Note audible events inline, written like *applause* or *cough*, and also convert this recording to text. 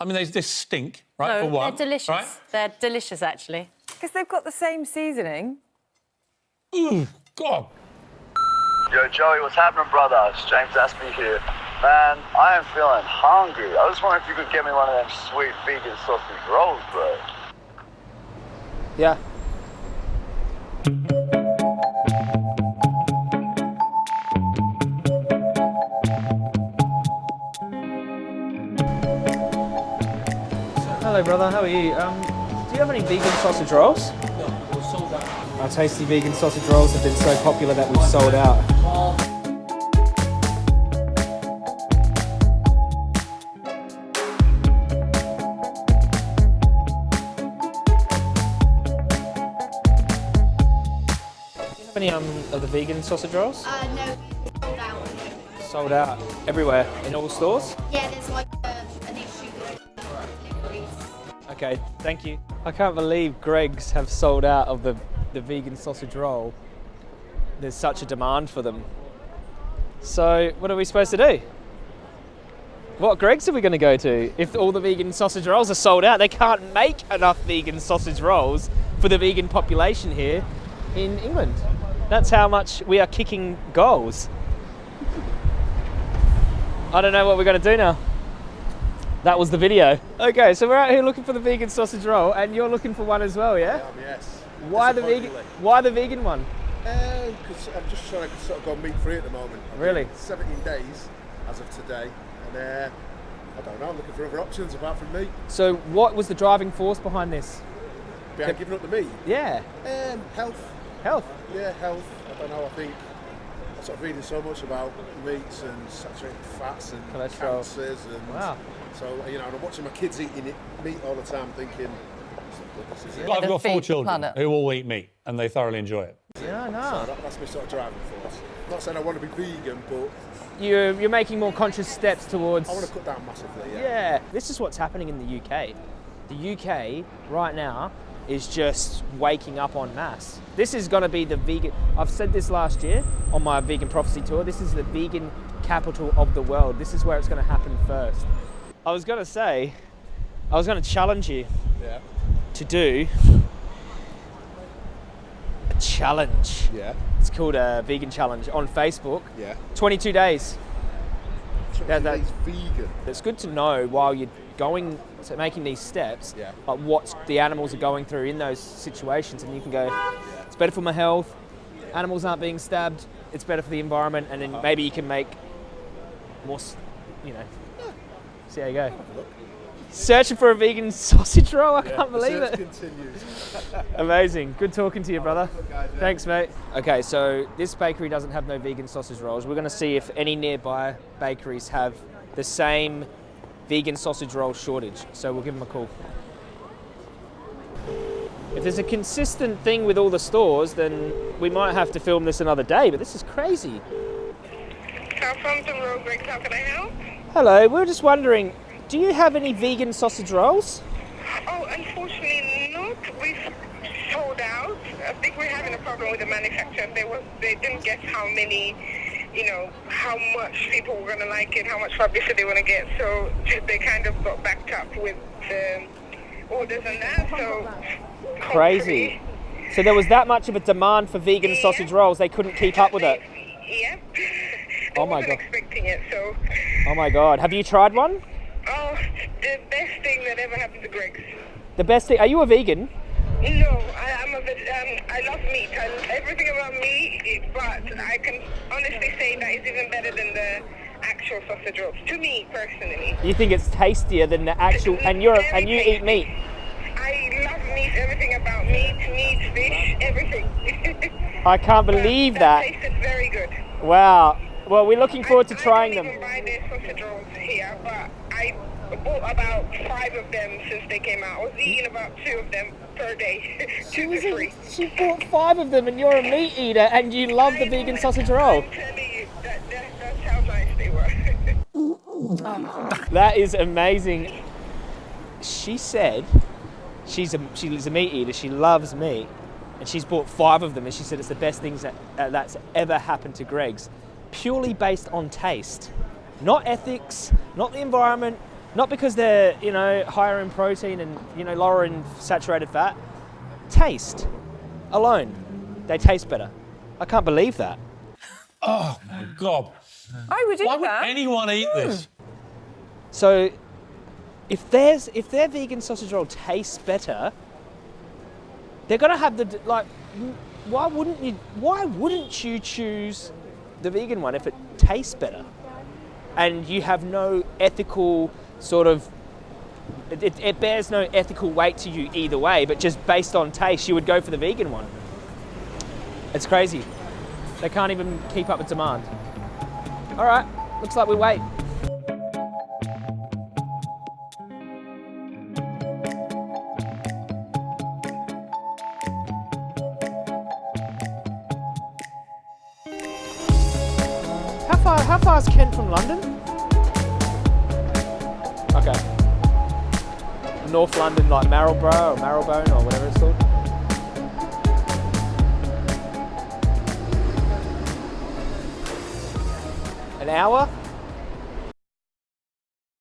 I mean, they, they stink, right? No, for one, they're delicious. Right? They're delicious, actually. Because they've got the same seasoning. Ooh, God. Yo, Joey, what's happening, brother? It's James Aspey here. Man, I am feeling hungry. I was wondering if you could get me one of them sweet vegan sausage rolls, bro. Yeah. Hello, brother. How are you? Um, do you have any vegan sausage rolls? No, we're sold out. Our tasty vegan sausage rolls have been so popular that we've sold out. Do you have any um, of the vegan sausage rolls? Uh, no, sold out. Sold out everywhere in all stores. Yeah, there's like Okay, thank you. I can't believe Greggs have sold out of the, the vegan sausage roll. There's such a demand for them. So, what are we supposed to do? What Greggs are we going to go to? If all the vegan sausage rolls are sold out, they can't make enough vegan sausage rolls for the vegan population here in England. That's how much we are kicking goals. I don't know what we're going to do now. That was the video. Okay, so we're out here looking for the vegan sausage roll, and you're looking for one as well, yeah? Yes. Why the vegan? Why the vegan one? Because I'm just trying to sort of go meat free at the moment. I've Really? been 17 days as of today, and uh, I don't know. I'm looking for other options apart from meat. So, what was the driving force behind this? Behind giving up the meat, Yeah, um, health. health. Yeah, health. I don't know. I think I'm sort of reading so much about meats and saturated fats and Cholesterol. cancers and Wow. so you know, and I'm watching my kids eating it, meat all the time, thinking. This is it. I've got four children planet. who all eat meat and they thoroughly enjoy it. Yeah, So no. that, that's my sort of driving force. not saying I want to be vegan, but You're you're making more conscious steps towards. I want to cut down massively. Yeah. Yeah, this is what's happening in the UK. The UK right now is just waking up en masse. This is going to be the vegan. I've said this last year on my vegan prophecy tour. This is the vegan capital of the world. This is where it's going to happen first. I was going to say, I was going to challenge you Yeah. to do a challenge. Yeah. It's called a vegan challenge on Facebook. Yeah. 22 days. That- that- it's vegan. It's good to know while you're going to making these steps, Yeah. like what the animals are going through in those situations, and you can go, it's better for my health. Animals aren't being stabbed. It's better for the environment, and then maybe you can make more, you know. See how you go. Searching for a vegan *laughs* sausage roll. I can't believe Search it. continues. *laughs* Amazing. Good talking to you, brother. Thanks, mate. Okay, so this bakery doesn't have no vegan sausage rolls. We're going to see if any nearby bakeries have the same vegan sausage roll shortage. So we'll give them a call. If there's a consistent thing with all the stores, then we might have to film this another day, but this is crazy. Southampton Road Greggs, how can I help? Hello, we were just wondering, do you have any vegan sausage rolls? Oh, unfortunately not. We've sold out. I think we're having a problem with the manufacturer. They they didn't guess how many, you know, how much people were gonna like it, how much publicity they want to get. So they kind of got backed up with the orders and that. So Crazy. So there was that much of a demand for vegan sausage rolls, they couldn't keep up with it. Yep. *laughs* Oh my God. expecting it. So, Oh my god, have you tried one? Oh, the best thing that ever happened to Greggs. The best thing, are you a vegan? No, I, I'm a veg- um, I love meat. I everything about meat, but I can honestly say that is even better than the actual sausage rolls. To me, personally. You think it's tastier than the actual, and you're and you eat meat. I love meat, everything about meat, meat, fish, everything. *laughs* I can't believe that. that. tasted very good. Wow. Well, we're looking forward to I, trying I don't them. even buy their sausage rolls here, but I bought about five of them since they came out. I was eating about two of them per day. *laughs* two to three. She bought five of them, and you're a meat eater, and you love the vegan know, sausage roll. I'm telling you, that, that, that's how nice they were. *laughs* That is amazing. She said she's a she's a meat eater. She loves meat, and she's bought five of them. And she said it's the best things that uh, that's ever happened to Greggs, purely based on taste, not ethics, not the environment, Not because they're, you know, higher in protein and, you know, lower in saturated fat. Taste alone. They taste better. I can't believe that. Oh my God. I would eat Why would anyone eat hmm. this? So if there's if their vegan sausage roll tastes better, they're gonna have the like. Why wouldn't you? Why wouldn't you choose the vegan one if it tastes better? And you have no ethical sort of. It, it, bears no ethical weight to you either way, but just based on taste, you would go for the vegan one. It's crazy. They can't even keep up with demand. All right, looks like we wait. How far? Is Kent from London? Okay. North London, like Marlborough or Marylebone or whatever it's called. An hour?